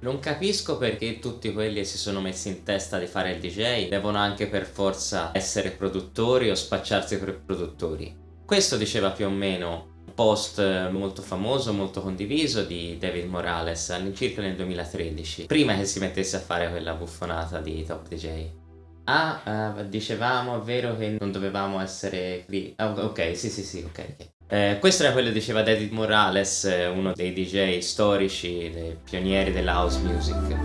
Non capisco perché tutti quelli che si sono messi in testa di fare il DJ devono anche per forza essere produttori o spacciarsi per produttori. Questo diceva più o meno un post molto famoso, molto condiviso di David Morales all'incirca nel 2013, prima che si mettesse a fare quella buffonata di Top DJ. Ah, uh, dicevamo, è vero che non dovevamo essere... Ah, ok, sì sì sì, ok, ok. Eh, questo era quello che diceva David Morales, eh, uno dei DJ storici, dei pionieri della house music.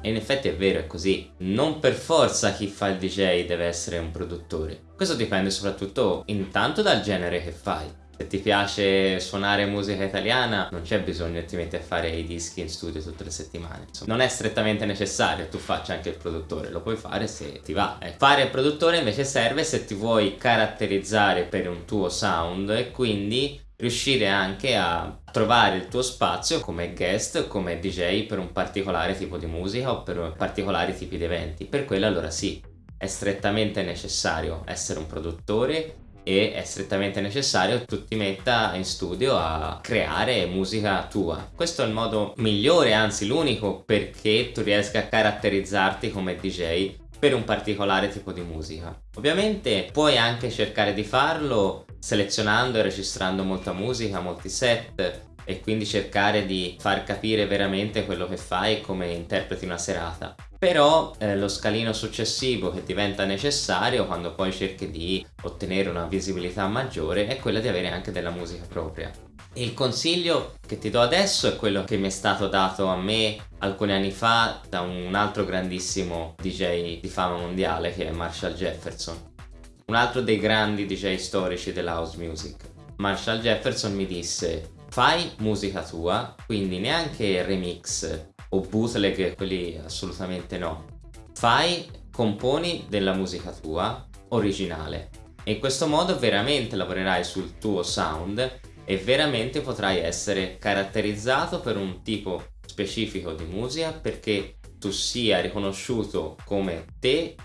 E in effetti è vero, è così. Non per forza chi fa il DJ deve essere un produttore. Questo dipende soprattutto intanto dal genere che fai. Se ti piace suonare musica italiana non c'è bisogno che ti metti a fare i dischi in studio tutte le settimane Insomma, non è strettamente necessario tu faccia anche il produttore lo puoi fare se ti va eh. fare il produttore invece serve se ti vuoi caratterizzare per un tuo sound e quindi riuscire anche a trovare il tuo spazio come guest, come DJ per un particolare tipo di musica o per particolari tipi di eventi. Per quello allora sì, è strettamente necessario essere un produttore e è strettamente necessario che tu ti metta in studio a creare musica tua. Questo è il modo migliore, anzi l'unico, perché tu riesca a caratterizzarti come DJ per un particolare tipo di musica. Ovviamente puoi anche cercare di farlo selezionando e registrando molta musica, molti set e quindi cercare di far capire veramente quello che fai e come interpreti una serata però eh, lo scalino successivo che diventa necessario quando poi cerchi di ottenere una visibilità maggiore è quella di avere anche della musica propria. Il consiglio che ti do adesso è quello che mi è stato dato a me alcuni anni fa da un altro grandissimo DJ di fama mondiale che è Marshall Jefferson, un altro dei grandi DJ storici della house music. Marshall Jefferson mi disse fai musica tua, quindi neanche remix o bootleg, quelli assolutamente no. Fai, componi della musica tua originale e in questo modo veramente lavorerai sul tuo sound e veramente potrai essere caratterizzato per un tipo specifico di musica perché tu sia riconosciuto come te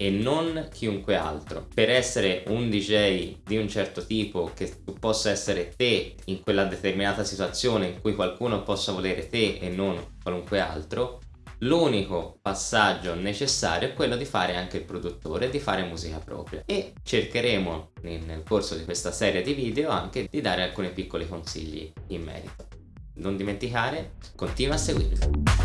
e non chiunque altro. Per essere un DJ di un certo tipo che tu possa essere te in quella determinata situazione in cui qualcuno possa volere te e non qualunque altro, l'unico passaggio necessario è quello di fare anche il produttore, di fare musica propria e cercheremo nel corso di questa serie di video anche di dare alcuni piccoli consigli in merito. Non dimenticare, continua a seguirmi.